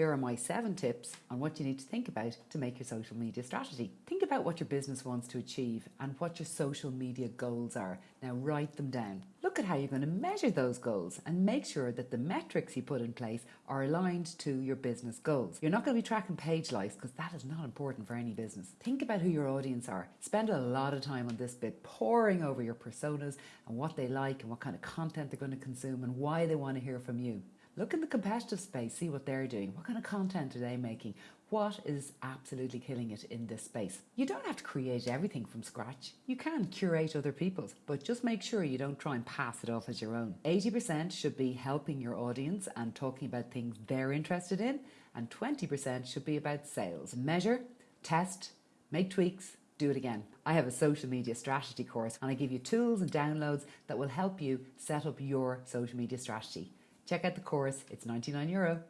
Here are my seven tips on what you need to think about to make your social media strategy. Think about what your business wants to achieve and what your social media goals are. Now write them down. Look at how you're going to measure those goals and make sure that the metrics you put in place are aligned to your business goals. You're not going to be tracking page likes because that is not important for any business. Think about who your audience are. Spend a lot of time on this bit poring over your personas and what they like and what kind of content they're going to consume and why they want to hear from you. Look in the competitive space, see what they're doing. What kind of content are they making? What is absolutely killing it in this space? You don't have to create everything from scratch. You can curate other people's, but just make sure you don't try and pass it off as your own. 80% should be helping your audience and talking about things they're interested in, and 20% should be about sales. Measure, test, make tweaks, do it again. I have a social media strategy course and I give you tools and downloads that will help you set up your social media strategy. Check out the course, it's 99 euro.